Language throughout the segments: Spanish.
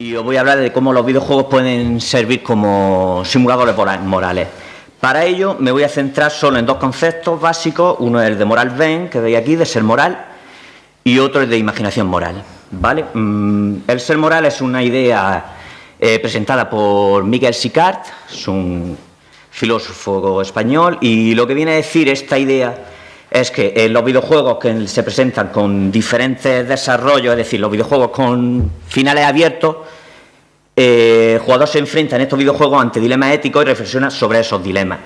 y os voy a hablar de cómo los videojuegos pueden servir como simuladores morales. Para ello me voy a centrar solo en dos conceptos básicos, uno es el de moral ven, que veis aquí, de ser moral, y otro es de imaginación moral. ¿vale? Mm, el ser moral es una idea eh, presentada por Miguel Sicard, es un filósofo español, y lo que viene a decir esta idea es que en los videojuegos que se presentan con diferentes desarrollos, es decir, los videojuegos con finales abiertos, eh, el jugador se enfrenta en estos videojuegos ante dilemas éticos y reflexiona sobre esos dilemas,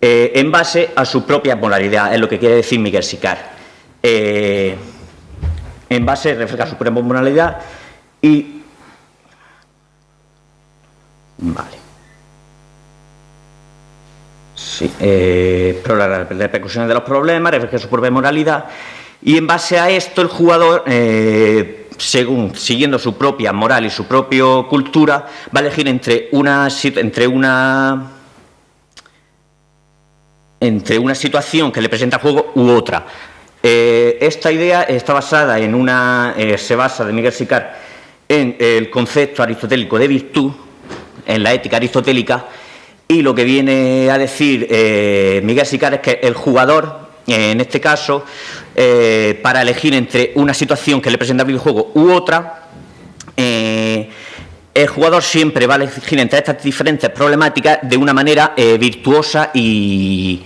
eh, en base a su propia polaridad, es lo que quiere decir Miguel Sicard. Eh, en base, refleja su propia moralidad y... Vale. Sí, las repercusiones de los problemas, refleja su propia moralidad y en base a esto el jugador, según siguiendo su propia moral y su propia cultura, va a elegir entre una, entre una entre una situación que le presenta juego u otra. Eh, esta idea está basada en una, eh, se basa de Miguel Sicard en el concepto aristotélico de virtud, en la ética aristotélica, y lo que viene a decir eh, Miguel Sicard es que el jugador, en este caso, para elegir entre una situación que le presenta el videojuego u otra, el jugador siempre va a elegir entre estas diferentes problemáticas de una manera virtuosa y,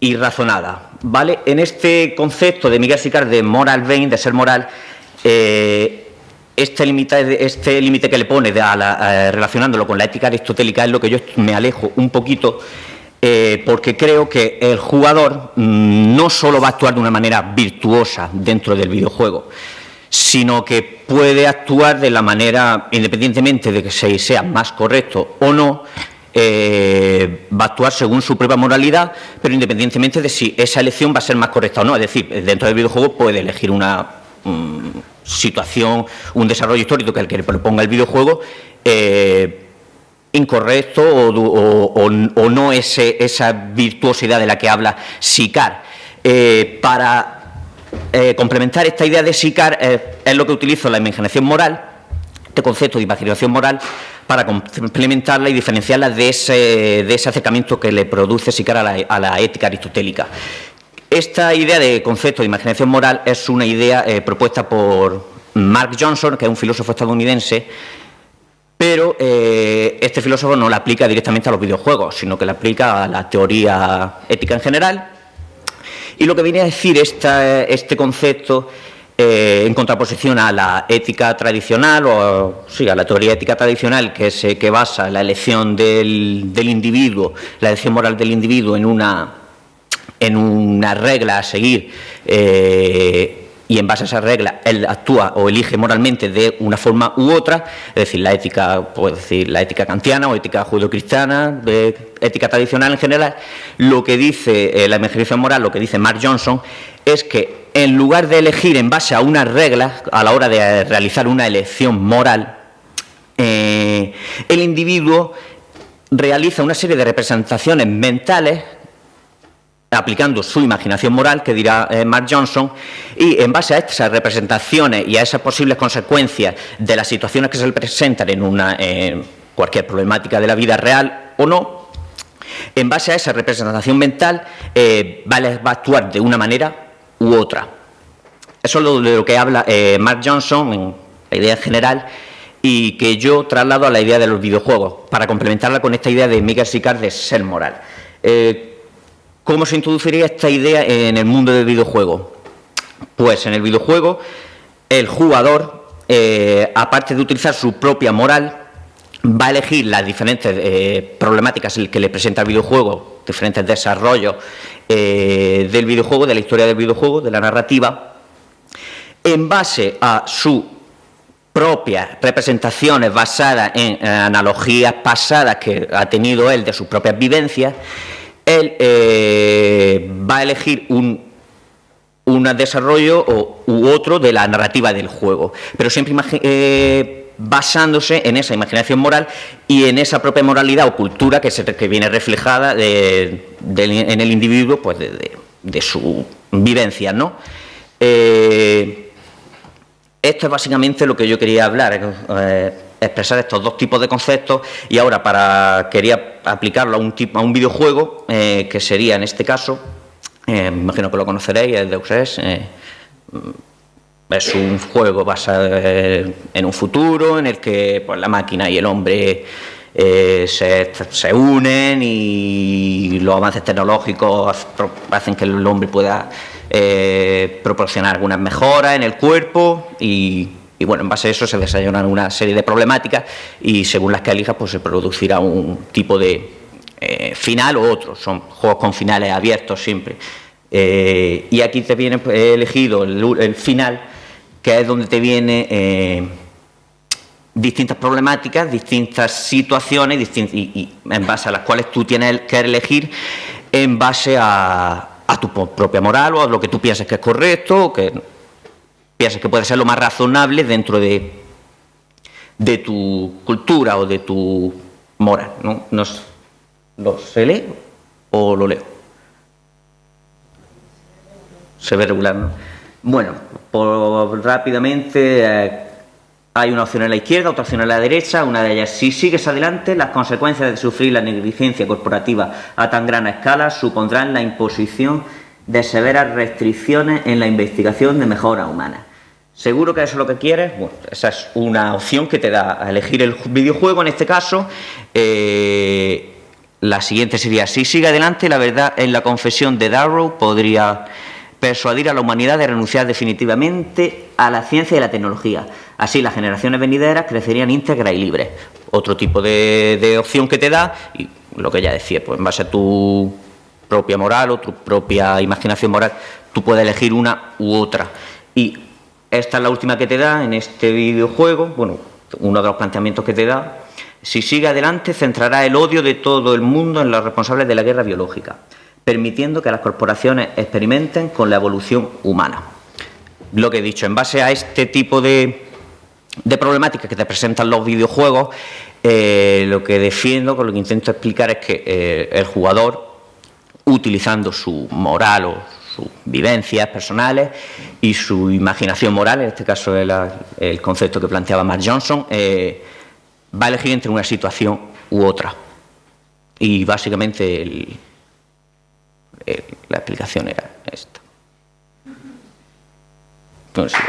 y razonada. ¿vale? En este concepto de Miguel Sicard de moral vein, de ser moral, eh, este límite este límite que le pone eh, relacionándolo con la ética aristotélica es lo que yo me alejo un poquito eh, porque creo que el jugador mm, no solo va a actuar de una manera virtuosa dentro del videojuego, sino que puede actuar de la manera, independientemente de que sea más correcto o no, eh, va a actuar según su propia moralidad, pero independientemente de si esa elección va a ser más correcta o no. Es decir, dentro del videojuego puede elegir una mm, situación, un desarrollo histórico que el que le proponga el videojuego eh, incorrecto o, no esa virtuosidad de la que habla Sicar. Eh, para complementar esta idea de Sicar es lo que utilizo la imaginación moral, este concepto de imaginación moral, para complementarla y diferenciarla de ese, de ese acercamiento que le produce Sicar a la, ética aristotélica. Esta idea de concepto de imaginación moral es una idea eh, propuesta por Mark Johnson, que es un filósofo estadounidense, pero eh, este filósofo no la aplica directamente a los videojuegos, sino que la aplica a la teoría ética en general. Y lo que viene a decir este concepto eh, en contraposición a la ética tradicional, o sí, a la teoría ética tradicional que, se, que basa la elección del, individuo, la elección moral del individuo en una, en una regla a seguir eh, y en base a esa regla él actúa o elige moralmente de una forma u otra, es decir, la ética, puedo decir, la ética kantiana o ética judeocristiana, ética tradicional en general, lo que dice eh, la imaginación moral, lo que dice Mark Johnson, es que en lugar de elegir en base a unas reglas a la hora de realizar una elección moral, eh, el individuo realiza una serie de representaciones mentales aplicando su imaginación moral, que dirá eh, Mark Johnson, y en base a esas representaciones y a esas posibles consecuencias de las situaciones que se le presentan en una, cualquier problemática de la vida real o no, en base a esa representación mental eh, va, a actuar de una manera u otra. Eso es de lo que habla eh, Mark Johnson en la idea general y que yo traslado a la idea de los videojuegos, para complementarla con esta idea de Miguel Sicard de ser moral. ¿Cómo se introduciría esta idea en el mundo del videojuego? Pues en el videojuego el jugador, eh, aparte de utilizar su propia moral, va a elegir las diferentes eh, problemáticas que le presenta el videojuego, diferentes desarrollos eh, del videojuego, de la historia del videojuego, de la narrativa, en base a sus propias representaciones basadas en analogías pasadas que ha tenido él de sus propias vivencias, él eh, va a elegir un, desarrollo u otro de la narrativa del juego, pero siempre eh, basándose en esa imaginación moral y en esa propia moralidad o cultura que, se, que viene reflejada en el individuo pues de, su vivencia. ¿no? Eh, esto es básicamente lo que yo quería hablar, expresar estos dos tipos de conceptos y ahora para quería aplicarlo a un, tipo, a un videojuego eh, que sería en este caso, eh, me imagino que lo conoceréis, el Deus Ex, es un juego basado en un futuro en el que pues, la máquina y el hombre se, se, unen y los avances tecnológicos hacen que el hombre pueda eh, proporcionar algunas mejoras en el cuerpo y, bueno, en base a eso se desarrollan una serie de problemáticas y según las que elijas pues se producirá un tipo de eh, final u otro, son juegos con finales abiertos siempre. Eh, y aquí te viene, pues, elegido el, final, que es donde te viene distintas problemáticas, distintas situaciones y, en base a las cuales tú tienes que elegir en base a, a tu propia moral o a lo que tú piensas que es correcto o que piensas que puede ser lo más razonable dentro de, de tu cultura o de tu moral. ¿no? ¿Lo se lee o lo leo? Se ve regular, ¿no? Bueno, por, rápidamente... Eh, hay una opción en la izquierda, otra opción en la derecha, una de ellas, si sigues adelante, las consecuencias de sufrir la negligencia corporativa a tan gran escala supondrán la imposición de severas restricciones en la investigación de mejora humana. ¿Seguro que eso es lo que quieres? Bueno, esa es una opción que te da a elegir el videojuego, en este caso. Eh, la siguiente sería, si sigue adelante, la verdad en la confesión de Darrow podría persuadir a la humanidad de renunciar definitivamente a la ciencia y la tecnología. Así las generaciones venideras crecerían íntegras y libres. Otro tipo de, opción que te da, y lo que ya decía, pues en base a tu propia moral o tu propia imaginación moral, tú puedes elegir una u otra. Y esta es la última que te da en este videojuego, bueno, uno de los planteamientos que te da. Si sigue adelante, centrará el odio de todo el mundo en los responsables de la guerra biológica permitiendo que las corporaciones experimenten con la evolución humana. Lo que he dicho, en base a este tipo de, problemáticas que te presentan los videojuegos, eh, lo que defiendo, con lo que intento explicar es que eh, el jugador, utilizando su moral o sus vivencias personales y su imaginación moral, en este caso el, el concepto que planteaba Mark Johnson, eh, va a elegir entre una situación u otra. Y básicamente el, la explicación era esta. Entonces,